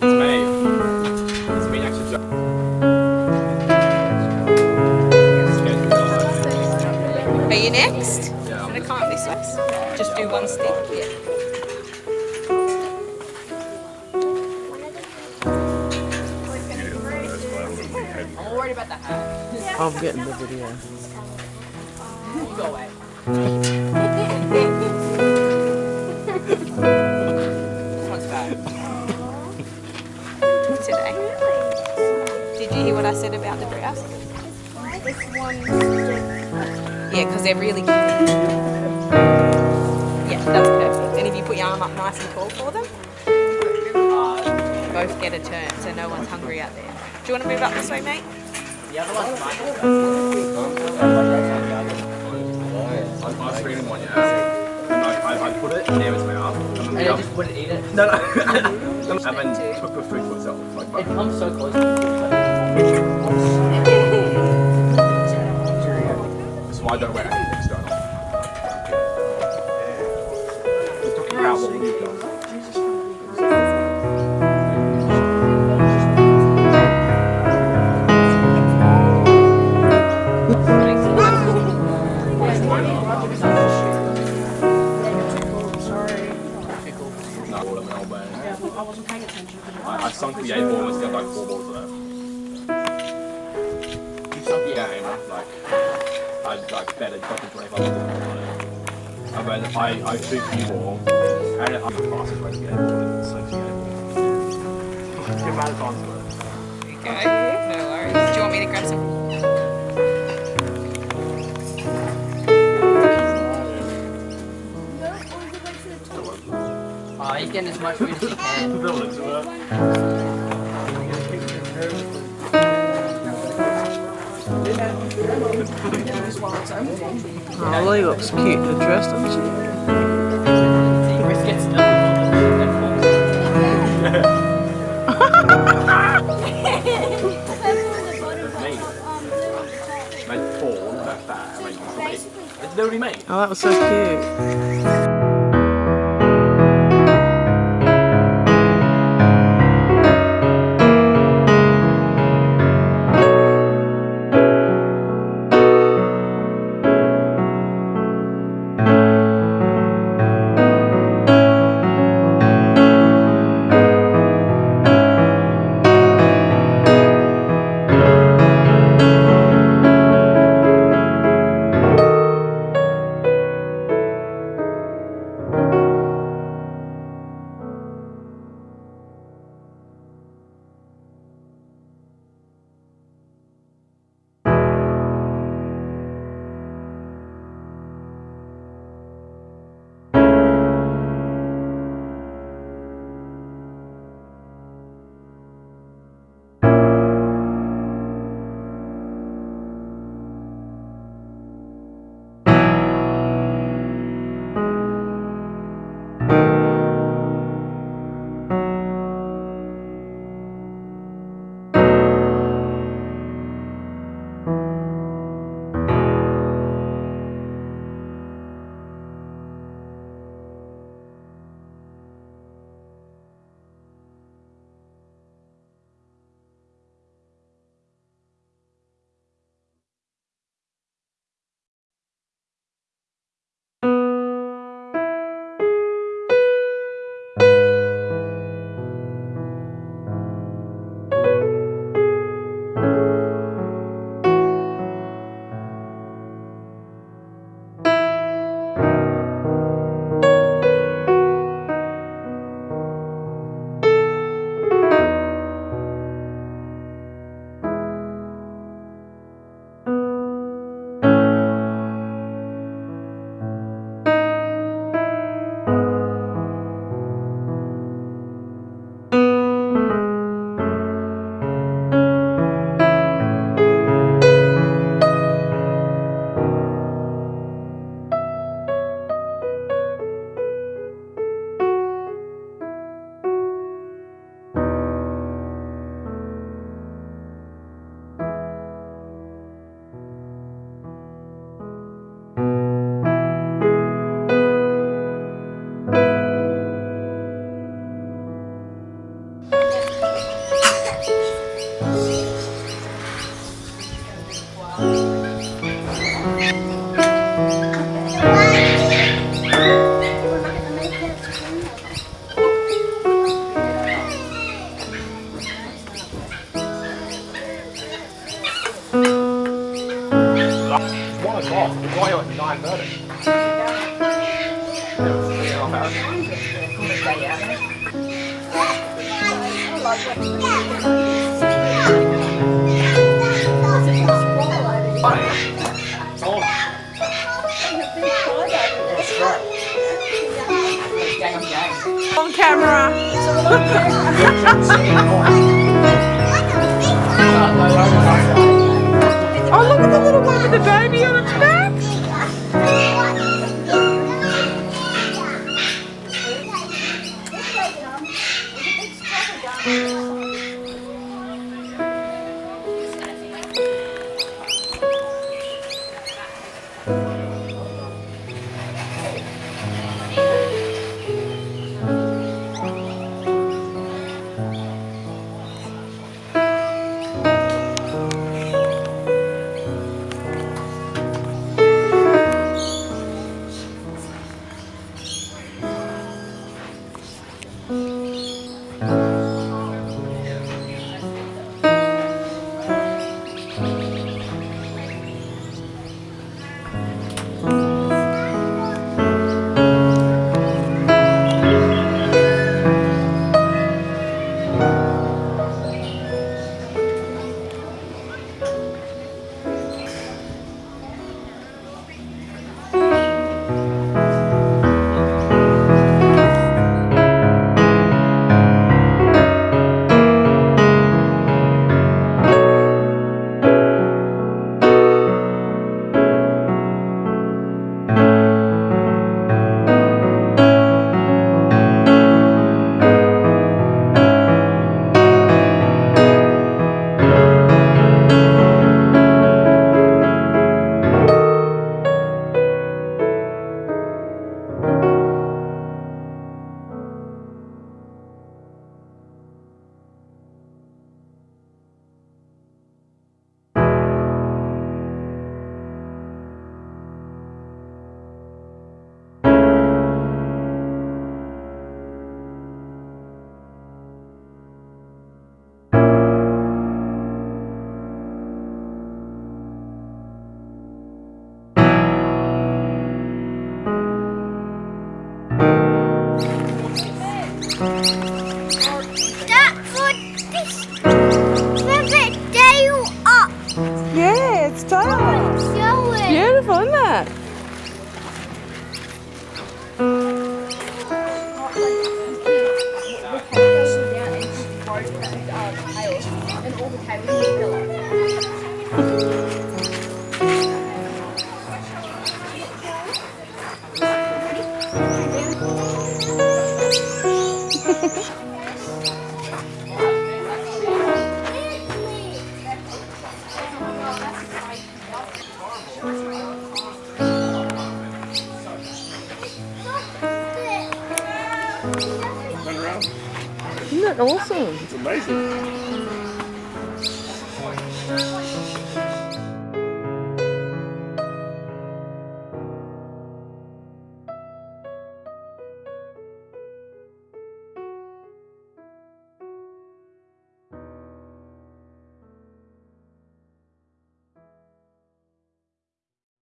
Are you next? Yeah. I can't this way. Just do one step. Yeah. I'm worried about that. I'm getting the video. Go away. What I said about the browse? This one. Yeah, because they're really cute. Yeah, that's perfect. And if you put your arm up nice and tall for them, both get a turn so no one's hungry out there. Do you want to move up this way, mate? The other one's mine. I was screaming one, yeah. I, I, I put it near his mouth. And And then you just wouldn't eat it. No, no. and then took the food to itself. Like, It comes so close. That's why I don't wear anything external. We're talking about what we've done. Of them, but I wasn't paying attention. I, I sunk the eight ball and got like four balls left. Like betted fucking twenty five dollars on it. And then I I took the ball and I'm the fastest way to get a ball in six game. The amount of times left. Okay. No worries. Do you want me to grab some? Oh, he's getting as much food as he can. Lily looks cute in the dress, doesn't she? Chris gets double. Made four, not that, I made three. It's literally me. Oh, that was so cute. On camera. Oh, look at the little one with the baby on its back. Isn't that awesome? It's amazing. 行行行